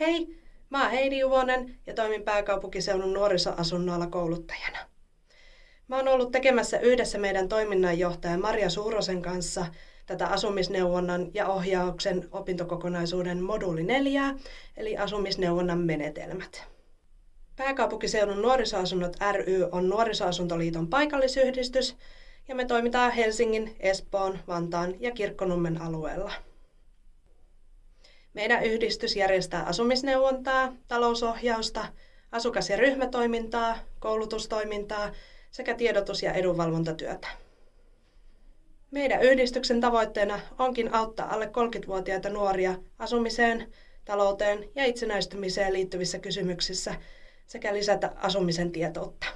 Hei, mä oon Heidi Juvonen ja toimin pääkaupunkiseudun nuorisoasunnoilla kouluttajana. Mä oon ollut tekemässä yhdessä meidän toiminnanjohtaja Maria Suurosen kanssa tätä asumisneuvonnan ja ohjauksen opintokokonaisuuden moduuli 4, eli asumisneuvonnan menetelmät. Pääkaupunkiseudun nuorisoasunnot ry on Nuorisoasuntoliiton paikallisyhdistys ja me toimitaan Helsingin, Espoon, Vantaan ja Kirkkonummen alueella. Meidän yhdistys järjestää asumisneuvontaa, talousohjausta, asukas- ja ryhmätoimintaa, koulutustoimintaa sekä tiedotus- ja edunvalvontatyötä. Meidän yhdistyksen tavoitteena onkin auttaa alle 30-vuotiaita nuoria asumiseen, talouteen ja itsenäistymiseen liittyvissä kysymyksissä sekä lisätä asumisen tietoutta.